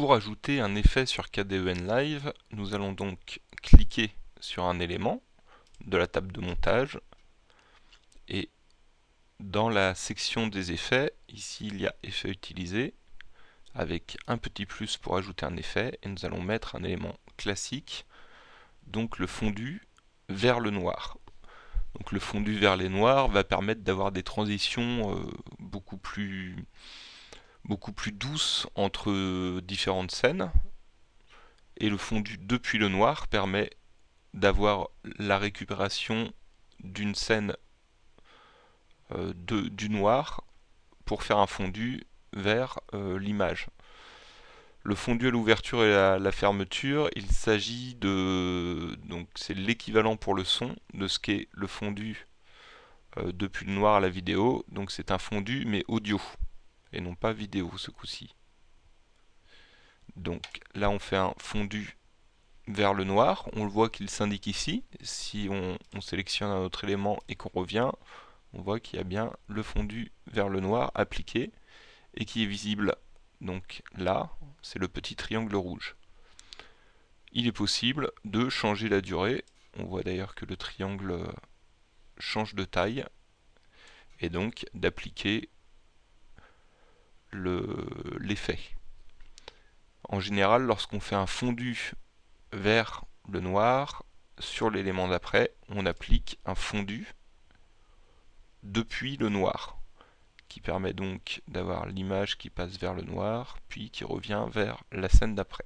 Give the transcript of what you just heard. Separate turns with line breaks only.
Pour ajouter un effet sur KDEN Live, nous allons donc cliquer sur un élément de la table de montage et dans la section des effets, ici il y a effet utilisé avec un petit plus pour ajouter un effet et nous allons mettre un élément classique donc le fondu vers le noir. Donc le fondu vers les noirs va permettre d'avoir des transitions euh, beaucoup plus beaucoup plus douces entre différentes scènes et le fondu depuis le noir permet d'avoir la récupération d'une scène euh, du noir pour faire un fondu vers euh, l'image. Le fondu à l'ouverture et à la fermeture, il s'agit de... donc c'est l'équivalent pour le son de ce qu'est le fondu euh, depuis le noir à la vidéo. Donc c'est un fondu mais audio et non pas vidéo ce coup-ci. Donc là on fait un fondu vers le noir, on le voit qu'il s'indique ici. Si on, on, sélectionne un autre élément et qu'on revient, on voit qu'il y a bien le fondu vers le noir appliqué et qui est visible donc là, c'est le petit triangle rouge. Il est possible de changer la durée. On voit d'ailleurs que le triangle change de taille. Et donc d'appliquer l'effet. en général, lorsqu'on fait un fondu vers le noir, sur l'élément d'après, on applique un fondu depuis le noir qui permet donc d'avoir l'image qui passe vers le noir, puis qui revient vers la scène d'après.